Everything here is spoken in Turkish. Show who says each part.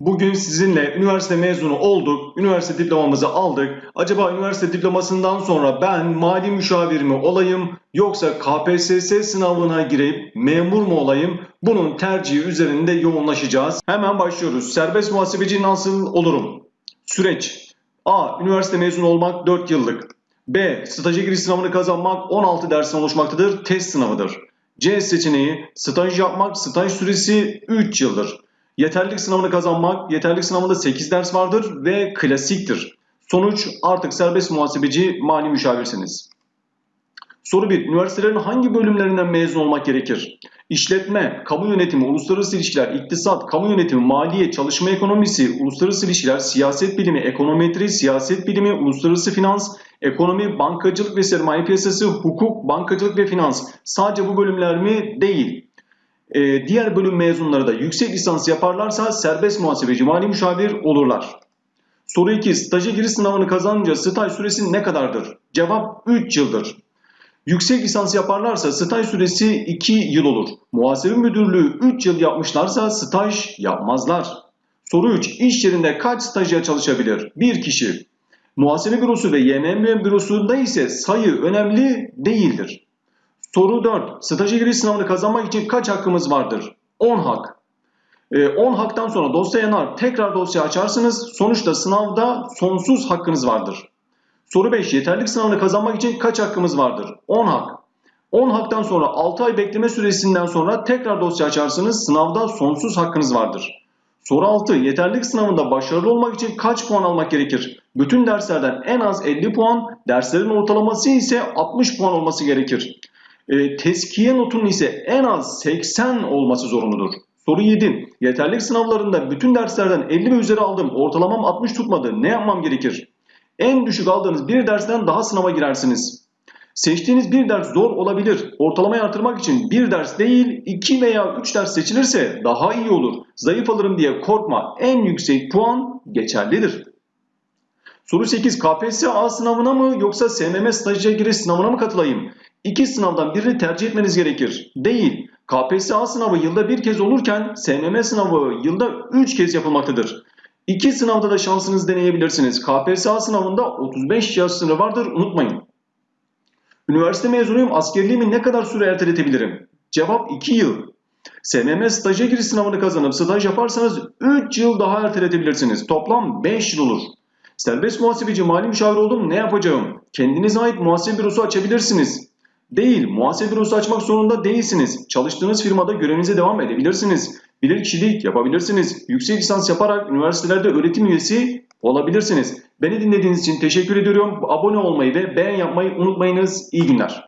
Speaker 1: Bugün sizinle üniversite mezunu olduk, üniversite diplomamızı aldık. Acaba üniversite diplomasından sonra ben mali müşavir mi olayım yoksa KPSS sınavına girip memur mu olayım? Bunun tercihi üzerinde yoğunlaşacağız. Hemen başlıyoruz. Serbest muhasebeci nasıl olurum? Süreç. A. Üniversite mezunu olmak 4 yıllık. B. Staja giriş sınavını kazanmak 16 dersten oluşmaktadır. Test sınavıdır. C seçeneği staj yapmak, staj süresi 3 yıldır. Yeterlilik sınavını kazanmak, yeterlilik sınavında 8 ders vardır ve klasiktir. Sonuç artık serbest muhasebeci mali müşavirsiniz. Soru 1. Üniversitelerin hangi bölümlerinden mezun olmak gerekir? İşletme, kamu yönetimi, uluslararası ilişkiler, iktisat, kamu yönetimi, maliye, çalışma ekonomisi, uluslararası ilişkiler, siyaset bilimi, ekonometri, siyaset bilimi, uluslararası finans, ekonomi, bankacılık ve sermaye piyasası, hukuk, bankacılık ve finans. Sadece bu bölümler mi? Değil. Ee, diğer bölüm mezunları da yüksek lisans yaparlarsa serbest muhasebeci mali müşavir olurlar. Soru 2. Staja giriş sınavını kazanınca staj süresi ne kadardır? Cevap 3 yıldır. Yüksek lisans yaparlarsa staj süresi 2 yıl olur. Muhasebe müdürlüğü 3 yıl yapmışlarsa staj yapmazlar. Soru 3. İş yerinde kaç stajyer çalışabilir? 1 kişi. Muhasebe bürosu ve YMM bürosunda ise sayı önemli değildir. Soru 4. Staja giriş sınavını kazanmak için kaç hakkımız vardır? 10 hak. Ee, 10 haktan sonra dosya yanar. Tekrar dosya açarsınız. Sonuçta sınavda sonsuz hakkınız vardır. Soru 5. Yeterlik sınavını kazanmak için kaç hakkımız vardır? 10 hak. 10 haktan sonra 6 ay bekleme süresinden sonra tekrar dosya açarsınız. Sınavda sonsuz hakkınız vardır. Soru 6. Yeterlik sınavında başarılı olmak için kaç puan almak gerekir? Bütün derslerden en az 50 puan, derslerin ortalaması ise 60 puan olması gerekir. E, teskiye notunun ise en az 80 olması zorunludur. Soru 7. Yeterlik sınavlarında bütün derslerden 50 ve üzeri aldım. Ortalamam 60 tutmadı. Ne yapmam gerekir? En düşük aldığınız bir dersten daha sınava girersiniz. Seçtiğiniz bir ders zor olabilir. Ortalamayı artırmak için bir ders değil 2 veya 3 ders seçilirse daha iyi olur. Zayıf alırım diye korkma. En yüksek puan geçerlidir. Soru 8. KPSS sınavına mı yoksa SMM stajyer giriş sınavına mı katılayım? İki sınavdan birini tercih etmeniz gerekir. Değil. KPSS sınavı yılda bir kez olurken SMM sınavı yılda 3 kez yapılmaktadır. İki sınavda da şansınızı deneyebilirsiniz. KPSS sınavında 35 yaş sınırı vardır unutmayın. Üniversite mezunuyum askerliğimi ne kadar süre erteletebilirim? Cevap 2 yıl. SMM staja giriş sınavını kazanıp staj yaparsanız 3 yıl daha erteletebilirsiniz. Toplam 5 yıl olur. Serbest muhasebeci mali müşavir oldum ne yapacağım? Kendinize ait muhasebe bürosu açabilirsiniz. Değil, muhasebe bürosu açmak zorunda değilsiniz. Çalıştığınız firmada görevinize devam edebilirsiniz. Bilirkişilik yapabilirsiniz. Yüksek lisans yaparak üniversitelerde öğretim üyesi olabilirsiniz. Beni dinlediğiniz için teşekkür ediyorum. Abone olmayı ve beğen yapmayı unutmayınız. İyi günler.